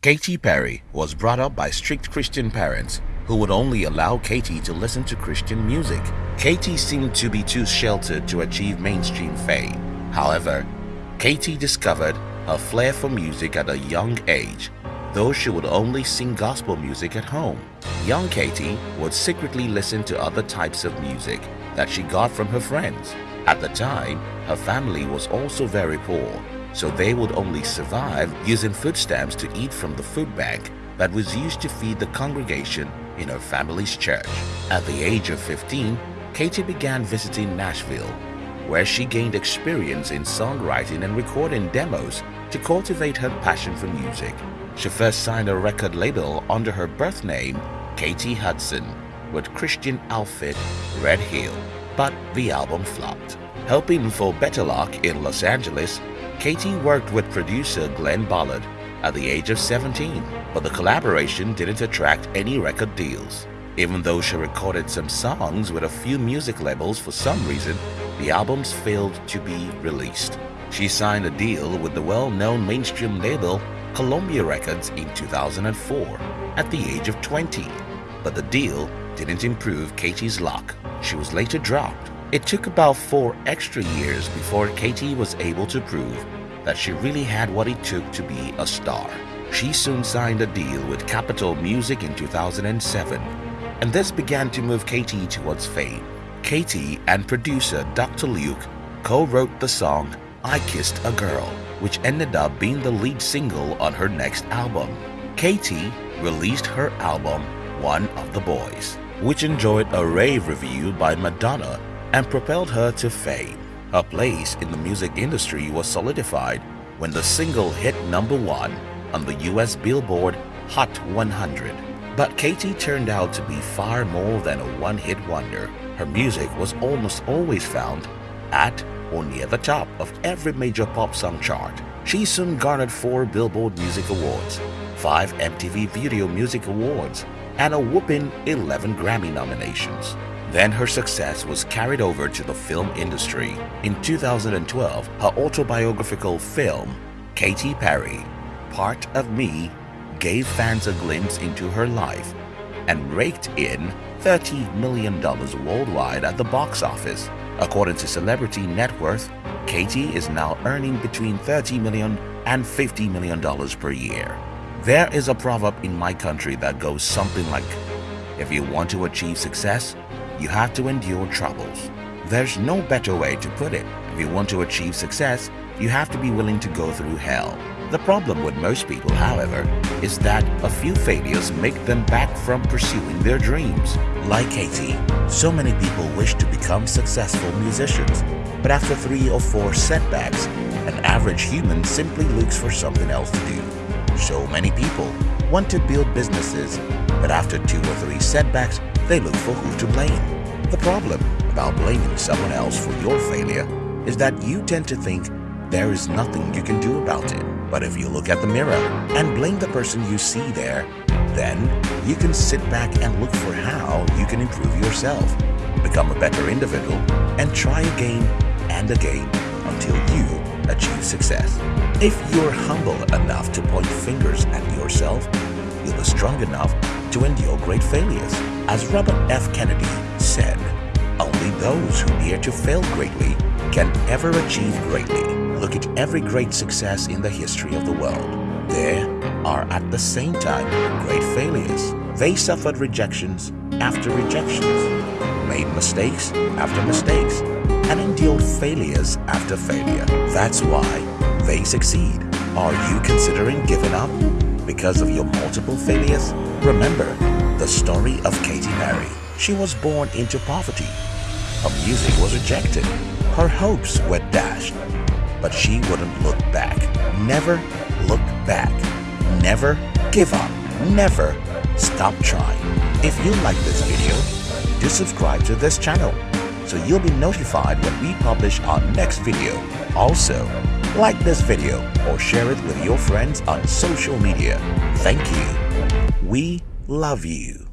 Katy Perry was brought up by strict Christian parents who would only allow Katy to listen to Christian music. Katy seemed to be too sheltered to achieve mainstream fame. However, Katy discovered a flair for music at a young age, though she would only sing gospel music at home. Young Katy would secretly listen to other types of music that she got from her friends. At the time, her family was also very poor so they would only survive using food stamps to eat from the food bank that was used to feed the congregation in her family's church. At the age of 15, Katy began visiting Nashville, where she gained experience in songwriting and recording demos to cultivate her passion for music. She first signed a record label under her birth name, Katy Hudson, with Christian outfit Red Hill, but the album flopped. Helping for Better Luck in Los Angeles, Katy worked with producer Glen Ballard at the age of 17, but the collaboration didn't attract any record deals. Even though she recorded some songs with a few music labels for some reason, the albums failed to be released. She signed a deal with the well-known mainstream label Columbia Records in 2004 at the age of 20, but the deal didn't improve Katy's luck. She was later dropped it took about four extra years before Katy was able to prove that she really had what it took to be a star. She soon signed a deal with Capitol Music in 2007, and this began to move Katy towards fame. Katy and producer Dr. Luke co-wrote the song I Kissed a Girl, which ended up being the lead single on her next album. Katy released her album One of the Boys, which enjoyed a rave review by Madonna and propelled her to fame. Her place in the music industry was solidified when the single hit number one on the US Billboard Hot 100. But Katy turned out to be far more than a one-hit wonder. Her music was almost always found at or near the top of every major pop song chart. She soon garnered four Billboard Music Awards, five MTV Video Music Awards, and a whooping 11 Grammy nominations. Then her success was carried over to the film industry. In 2012, her autobiographical film, Katy Perry, Part of Me, gave fans a glimpse into her life and raked in $30 million worldwide at the box office. According to Celebrity Net Worth, Katy is now earning between $30 million and $50 million per year. There is a proverb in my country that goes something like, if you want to achieve success, you have to endure troubles. There's no better way to put it. If you want to achieve success, you have to be willing to go through hell. The problem with most people, however, is that a few failures make them back from pursuing their dreams. Like Katy, so many people wish to become successful musicians, but after three or four setbacks, an average human simply looks for something else to do. So many people want to build businesses, but after two or three setbacks, they look for who to blame. The problem about blaming someone else for your failure is that you tend to think there is nothing you can do about it. But if you look at the mirror and blame the person you see there, then you can sit back and look for how you can improve yourself, become a better individual, and try again and again until you achieve success. If you're humble enough to point fingers at yourself, you'll be strong enough to endure great failures. As Robert F. Kennedy said, only those who dare to fail greatly can ever achieve greatly. Look at every great success in the history of the world. There are at the same time great failures. They suffered rejections after rejections, made mistakes after mistakes, and endured failures after failure. That's why they succeed. Are you considering giving up because of your multiple failures? Remember the story of Katy Perry. She was born into poverty. Her music was rejected. Her hopes were dashed. But she wouldn't look back. Never look back. Never give up. Never stop trying. If you like this video, do subscribe to this channel so you'll be notified when we publish our next video. Also, like this video or share it with your friends on social media. Thank you. We love you.